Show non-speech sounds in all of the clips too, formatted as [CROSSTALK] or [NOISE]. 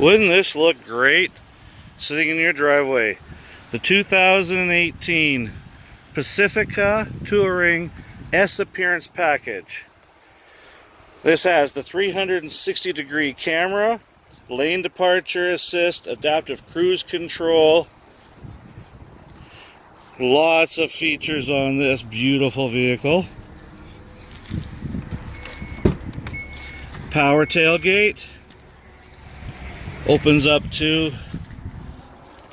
Wouldn't this look great sitting in your driveway? The 2018 Pacifica Touring S Appearance Package. This has the 360 degree camera, lane departure assist, adaptive cruise control. Lots of features on this beautiful vehicle. Power tailgate opens up to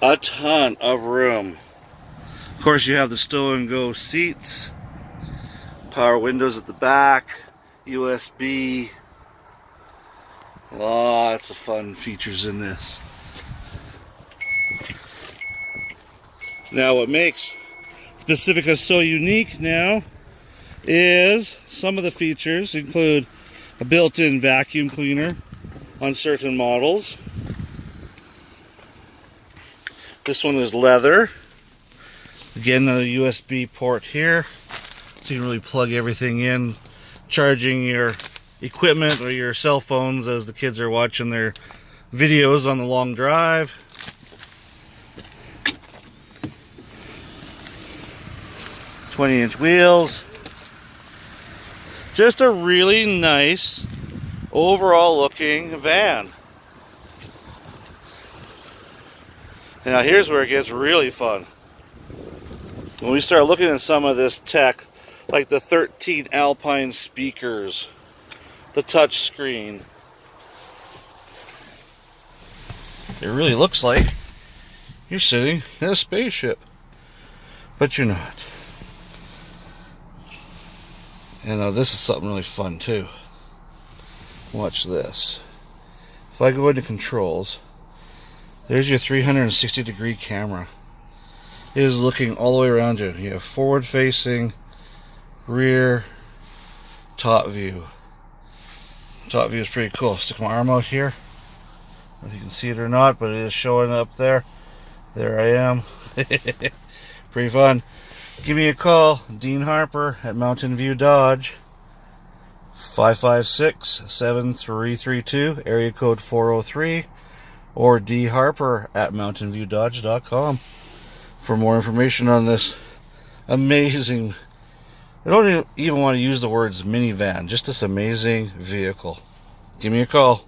a ton of room. Of course, you have the stow and go seats, power windows at the back, USB, lots of fun features in this. Now, what makes Pacifica so unique now is some of the features include a built-in vacuum cleaner on certain models this one is leather. Again, a USB port here. So you can really plug everything in. Charging your equipment or your cell phones as the kids are watching their videos on the long drive. Twenty inch wheels. Just a really nice overall looking van. Now here's where it gets really fun. When we start looking at some of this tech, like the 13 Alpine speakers, the touch screen, it really looks like you're sitting in a spaceship, but you're not. And now this is something really fun too. Watch this. If I go into controls, there's your 360 degree camera. It is looking all the way around you. You have forward facing, rear, top view. Top view is pretty cool. Stick my arm out here. if you can see it or not, but it is showing up there. There I am. [LAUGHS] pretty fun. Give me a call, Dean Harper at Mountain View Dodge. 556 7332, area code 403 or dharper at mountainviewdodge.com for more information on this amazing I don't even want to use the words minivan, just this amazing vehicle. Give me a call.